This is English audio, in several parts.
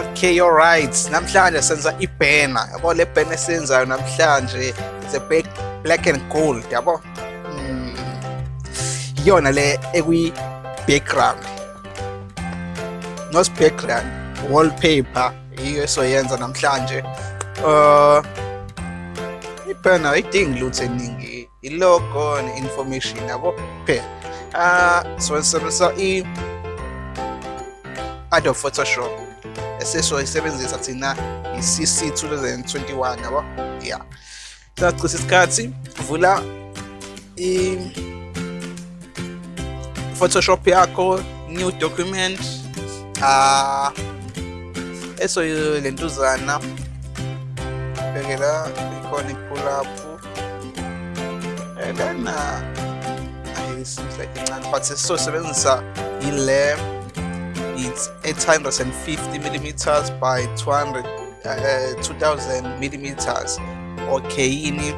okay alright namhlanje senza ibhena yabo le bhena esiyenzayo namhlanje it's a black, black and gold yabo? Mm. iyona le ekwi background not background wallpaper iyo esoyenza namhlanje. Uh ibhena ayidingi lutho eningi. Ilogo ne-information yabo? Kuphela. Uh so sisebenzisa i Adobe Photoshop esizoyisebenzisa thina i-CC 2021 yabo? Yeah. Singachisa isikhathi vula i Photoshop yakho new document ah eso lentuzana. Bhekela ikhona i-pull up and then uh, it seems like incane. But sisosebenzisa ile it's 850 millimeters by 200 uh, 2000 millimeters. Okay ini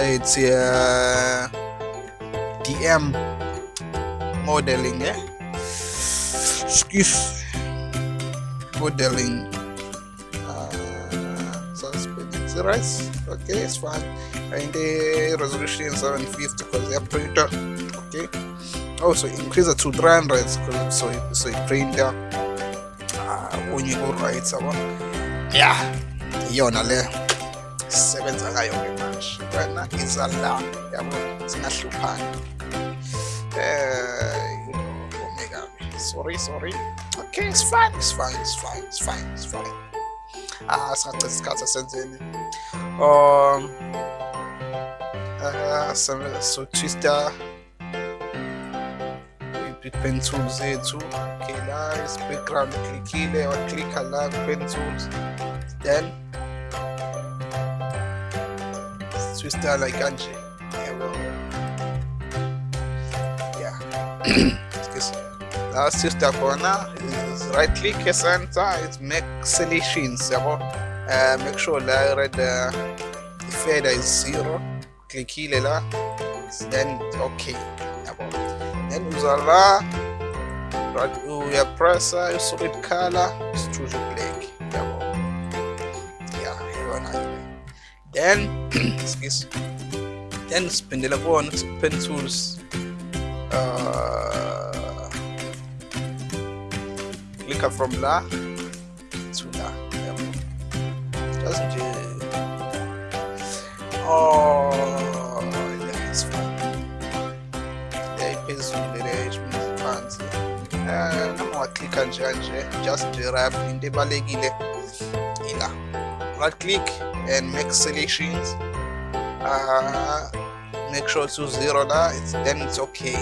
it's uh, dm modeling eh? Excuse modeling. Uh, it's right okay it's fine. And the resolution is 750 because they're printer okay also increase it to 300 so so it printer uh, when you go right so yeah. Iyona le sisebenza ngayo ke manje. Wena iza la yabo singahluphani eh you know omega sorry sorry. Okay it's fine it's fine it's fine it's fine it's fine. Ah singacitha isikhathi esenzeni um uh, so twister pen tools zethu okay la is background klikhile waklikha la pen tools then twister like kanje yabo yeah la twister khona is right click center is make selections yabo uh, make sure la red uh, fader is zero klikhile la. Then okay right uyapressa i-solid color yabo iyona ile then excuse then siphindela kuwona pen tools. Uh, clicka from la to la. Yabo just oh waklikha njanje just rap into ebalekile ila right click and make selections. Uh, make sure to zero la it's, then it's okay.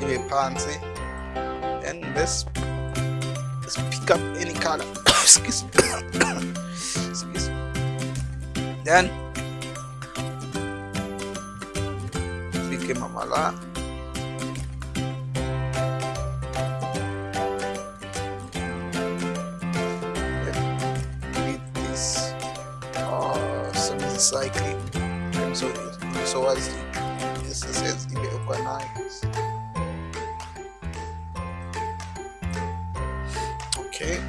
Ibe phansi. Then let's, let's pick up any color. Excuse excuse then click mama la some cycling. So so as this says ibe organized okay.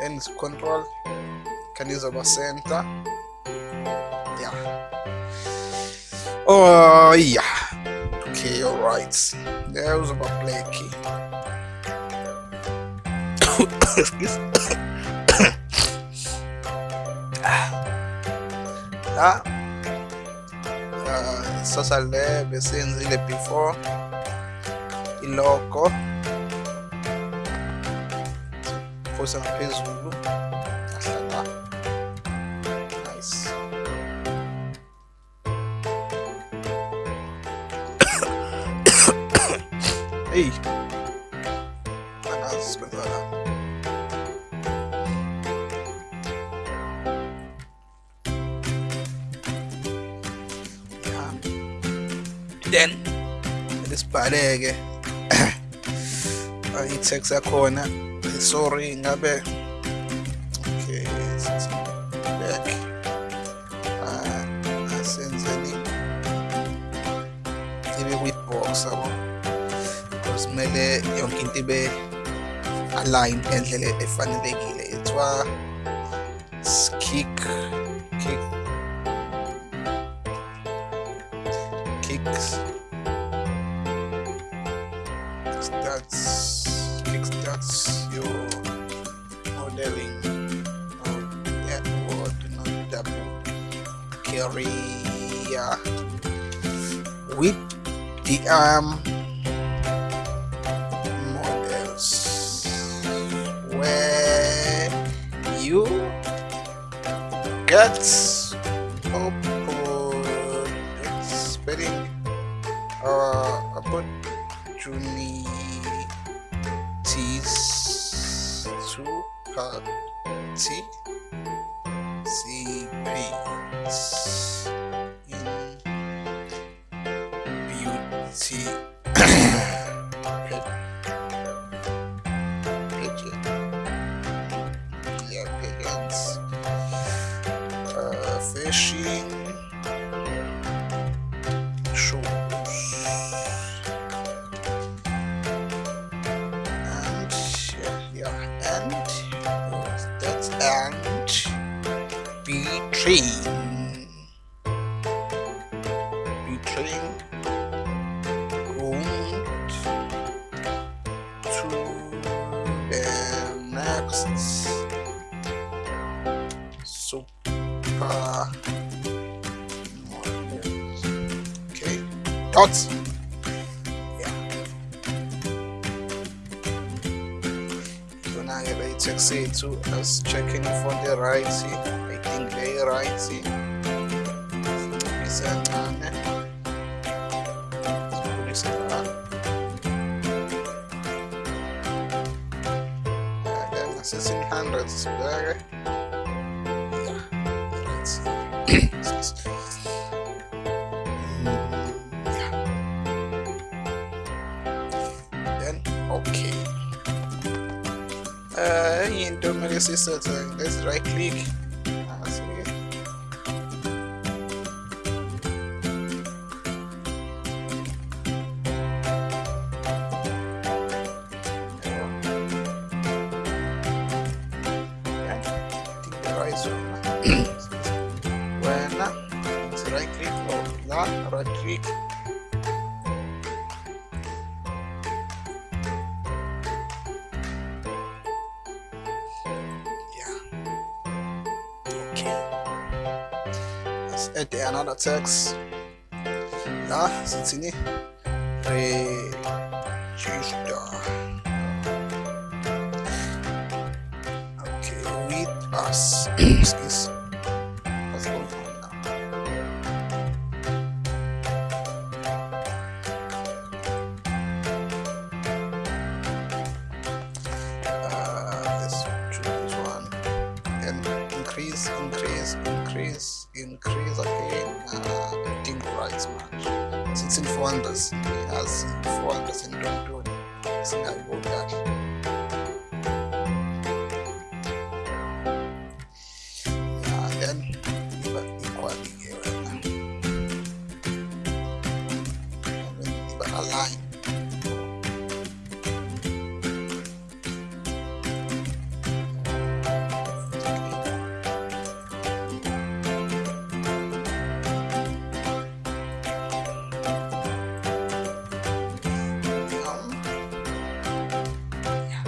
Then it's control can use our center. Yeah. Oh yeah. Okay all right. There was about play key. Excuse la uh, sasa le besenzile before iloko fusa ngaphezulu ahlala nice. Hey lisibhaleke ah, i-tax yakhona. Sorry ngabe okay back. Ah, asenzeni ibe kwi-box yabo? Because kumele yonke into ibe align ngendlela efanelekile. Ithiwa kick kick kicks. Starts kick starts your modeling of that word not double with the arm models. Where you get yeah, pageants, uh, fishing. Shows, and yeah, and that's and. Betraying, betraying, Then assessing hundreds there. Yeah. Mm, yeah. Then okay. Uh, into my sister, let's right click. Okay. Let's add another text yeah sitting register Okay, with us. Then but align. Yeah.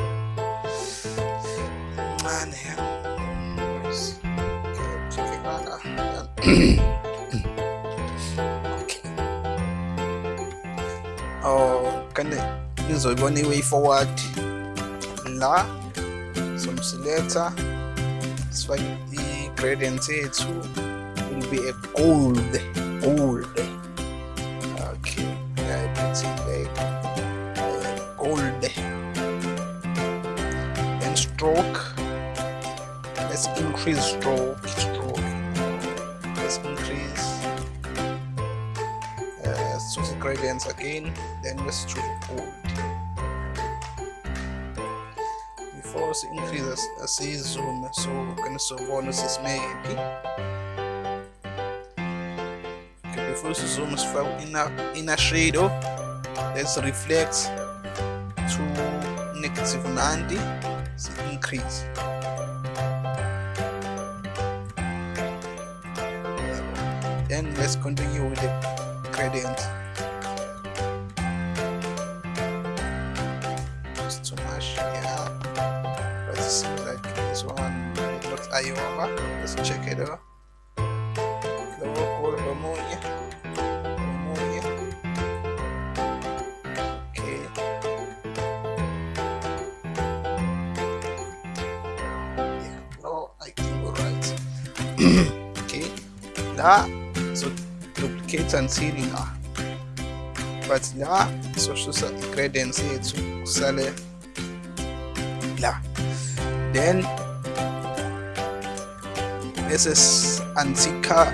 Man, yeah. Where's- okay, check it out, nizoyibona i-way forward. La somsiletha sifake i-gradient yethu will be a gold gold. Okay ngiyayiphuthile gold. And stroke. Let's increase stroke stroke. Let's increase uh, let's choose the gradients again then let's choose gold force increase as, as he zoom so cancel bonus is made okay the force zoom is in inner inner shadow oh, let's reflect to negative 90 so increase. Then let's continue with the gradient. Check it out lower ammonia ammonia okay yeah no I think we're right okay la so duplicate until la but la so susa ingredients yethu kusale la then this is antika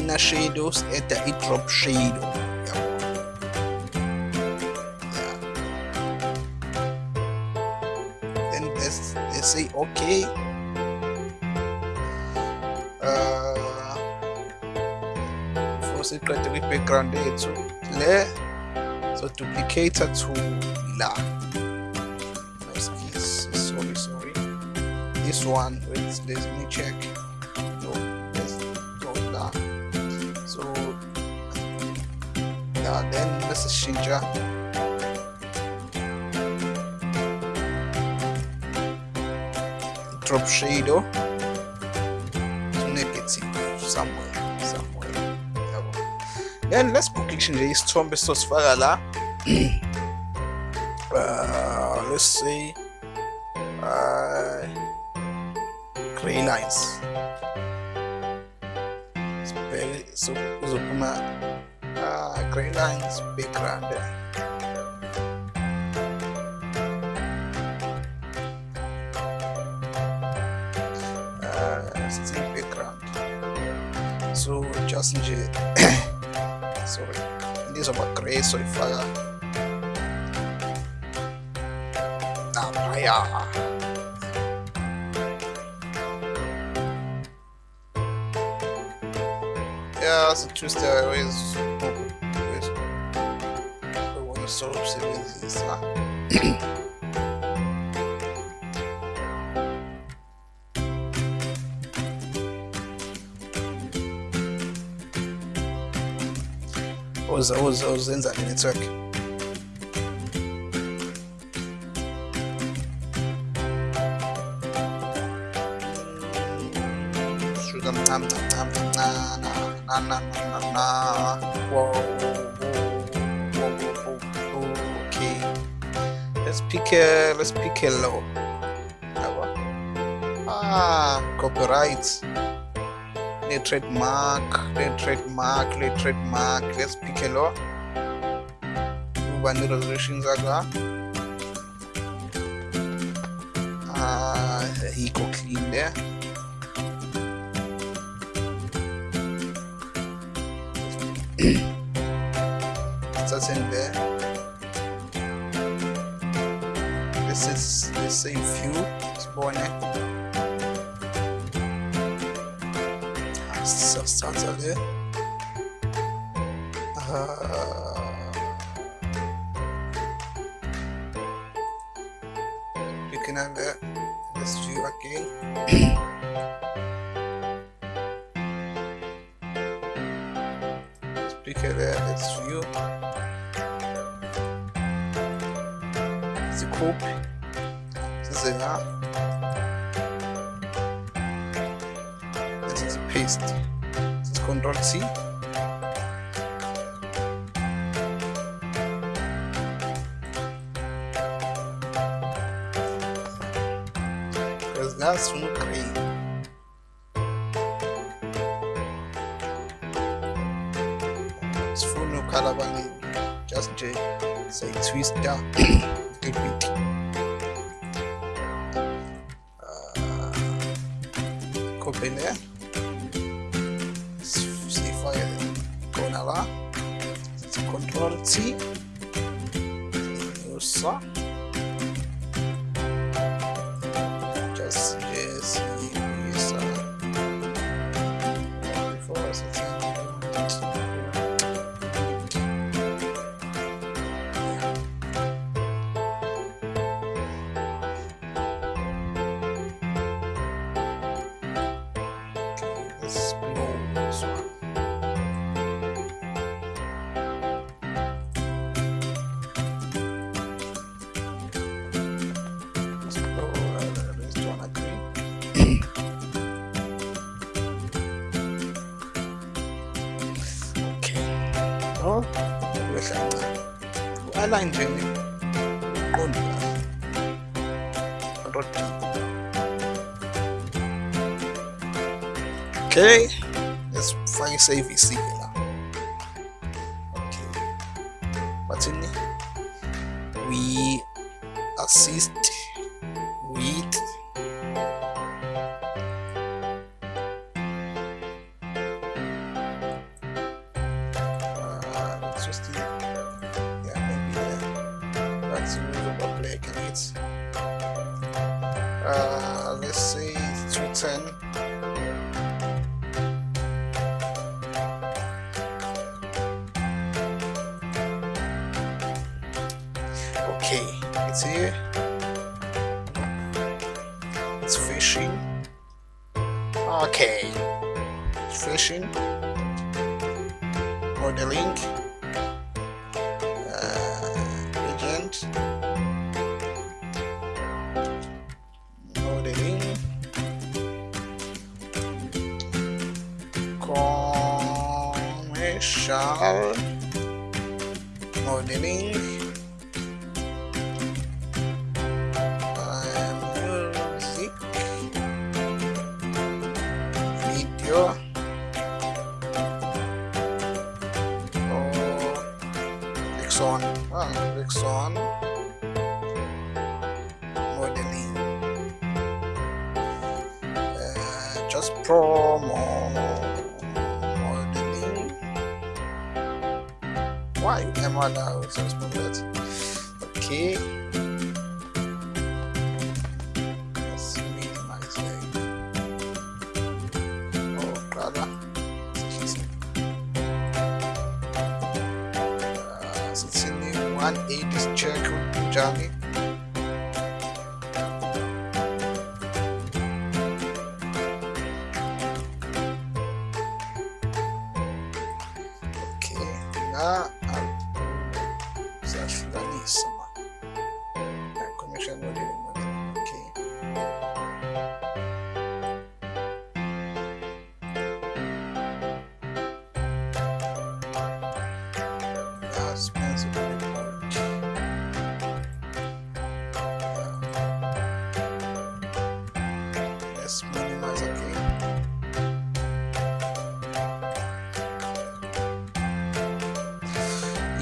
inner shadows at the drop shadow. Yeah. then let's say okay. Uh, for secret background yethu le so duplicator to la. Sorry sorry. This one wait let me check then this is shinja. Drop shadow. To negative somewhere somewhere. Then let's bookishe nje isithombe sosifaka la. Uh, let's see. uh, gray gray lines background uh, so just sorry. Ndizoba gray soyifaka naphaya yeah so always always sort of sebenzisa uza uza uzenza network let's pick a let's pick a low Yabo. ah copyright le trademark le trademark le trademark. Let's pick a law. Kuba ni resolution zaka ah yikho clean there. That's in there is let's say view sibone sithatha le Ah. picking up there let's view again. Let's pick this is paste. This is control C. Because that's no green sifuna ukhala abaningi just say twist down nje control okay let's fake isevisi ke la okay. Bathini we assist commercial modeling okay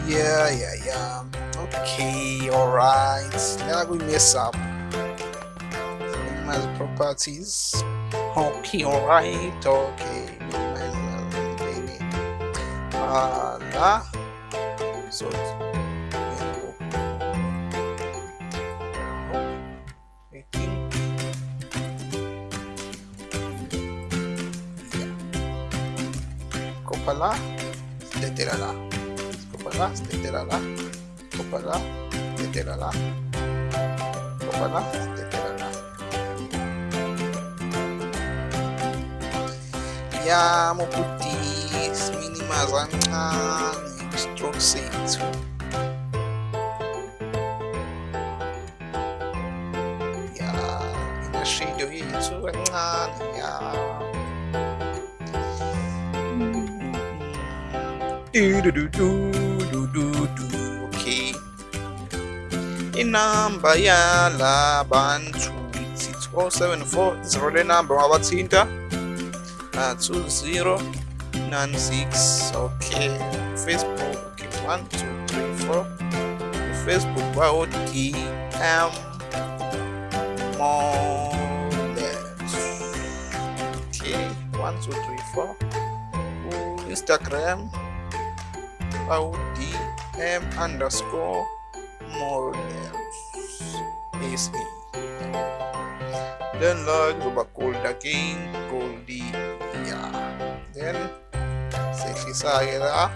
Yeah, yeah, yeah. Okay, alright. Now we mess up. Minimize properties. Okay, alright. Okay, minimize uh, maybe. Uh, lah. So I think yeah. Kopala, leterala. Kopala, leterala. Kopala, leterala. Kopala, leterala. Ya moputis minimize kancane stroke sethu. Ya inashido yethu kancane ya. Do do do do do do. Okay. Inamba yalabantu it's 074 zero le number wabathinta uh, 2096 okay facebook okay 1 2 3 4 facebook bawo dm models okay 1 2 3 4 instagram bawo dm underscore models sa then like zoba gold again goldy yeah then sehlisa-ke la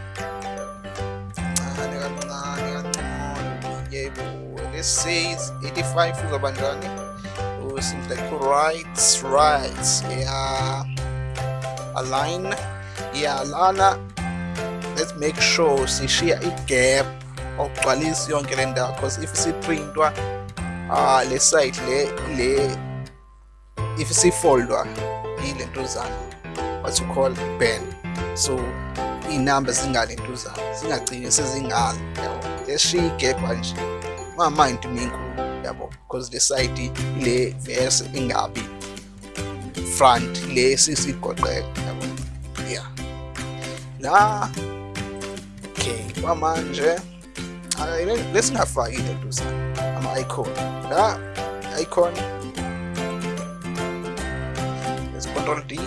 kancane kancane kancane yebo let's say it's 85 uzoba njani oh, seems like right right yeah align yeah lana let's make sure sishiya igap okugcwalisa yonke le ndawo because if siprintwa ah le site le le if sifoldwa yile ntuzana what you call pen so iy'namba zingalentuzana zingagcini sezingalo yabo. Leshiya igephu kanje ungamind uma inkulu yabo because le side le verse ingabi front le sisigoqela yabo. Yeah. La okay kwamanje lesingafaki into ama-icon la icon. Let's control D.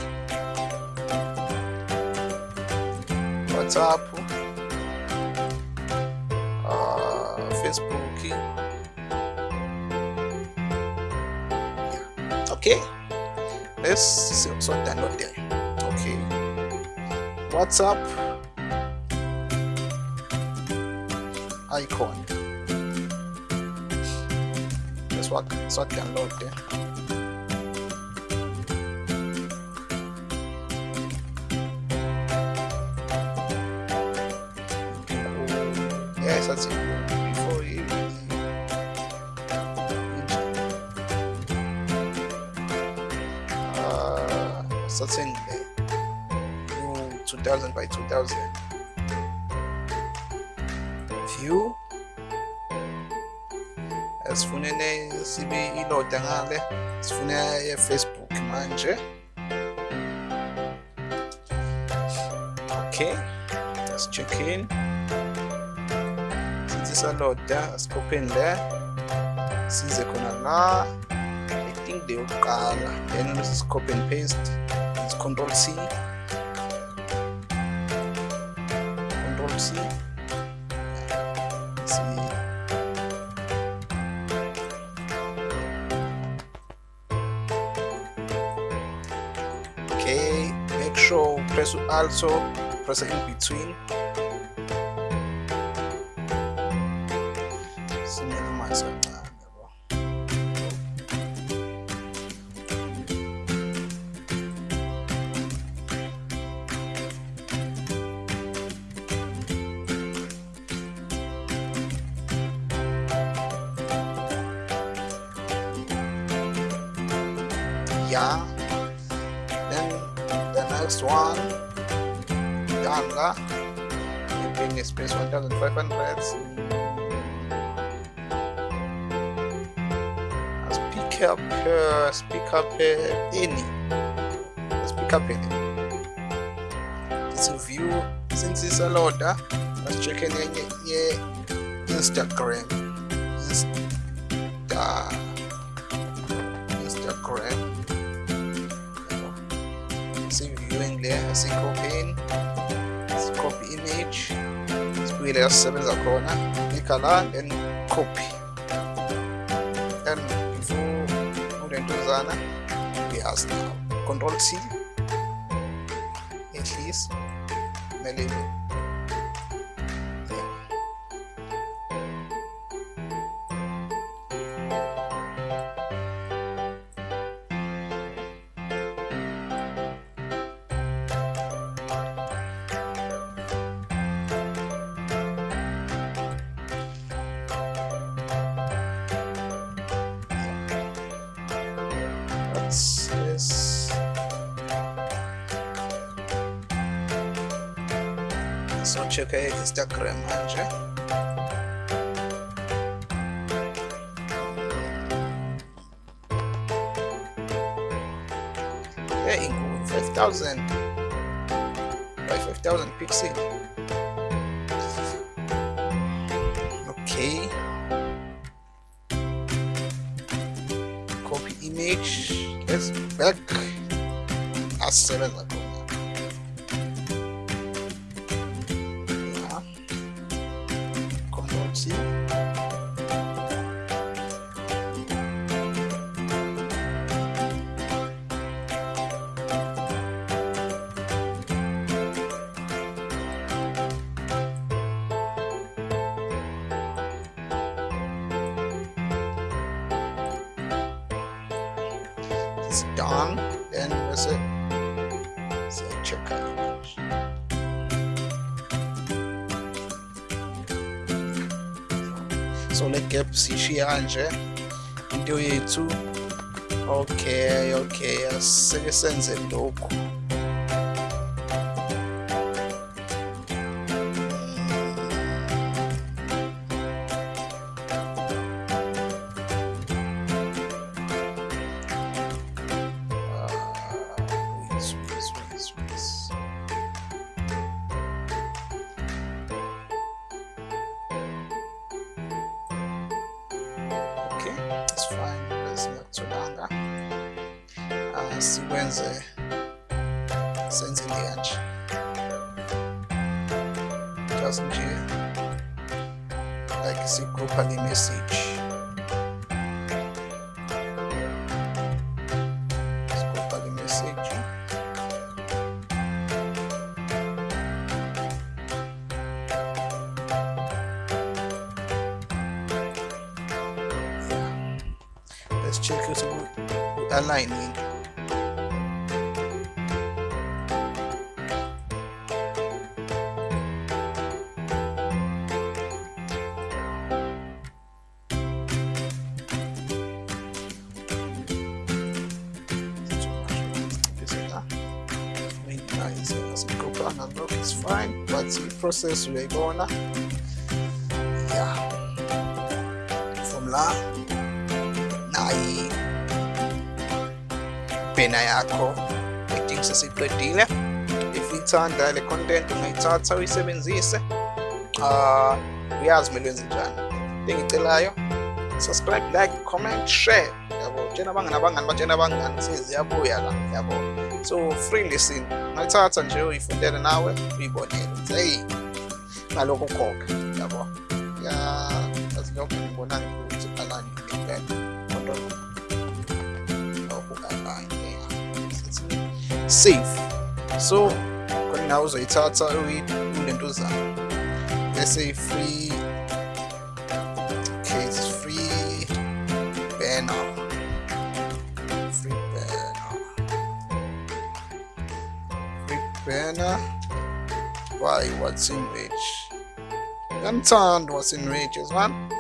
WhatsApp. Uh, Facebook. Okay. Let's so download there. Okay. WhatsApp icon. Let's work so download there. Yes that's it. Before you uh something new 2000 by 2000 ngale sifuna ye-facebook manje okay let's check in. Since isaloda asikopen le size khona la i think the yokuqala then is copy and paste it's control c. Control c. See also press in between. Yeah. Then the next one Yanga keeping space 1500 let's pick up uh, pick up uh, any let's pick up any a view. Since it's a loader let's check in yeah, Instagram. Insta. Instagram. See viewing there see sibuyele yasisebenza khona klikha la then copy then before kulentuzana uyazi now control c So check out Instagram manje. Yeah, include 5000 by 5000 pixel. Okay. copy image let's back asebenza khona yeah. Sishiya kanje into yethu. Okay okay asike senze lokhu sikwenze senze kanje just nje like sigrupha le message. Let's check it aligning it's fine but the process uyayibona yeah. From la nayi pena yakho i think sesiqedile if ithanda le content ungayithatha uyisebenzise uh uyazi kumele wenze njani engicelayo subscribe like comment share. Yabo tshena abangani abangani batshena abangani seziyabuya la yabo so free listen ungayithatha nje uyifundele nawe uyibonele ukuthi hey ngalokho khokha yabo? Ya azilokho ngibona ukuthi align impela kodwa align safe. So khona uzoyithatha uyilento zayo bese free in rich ngiyamthanda what's in rich as one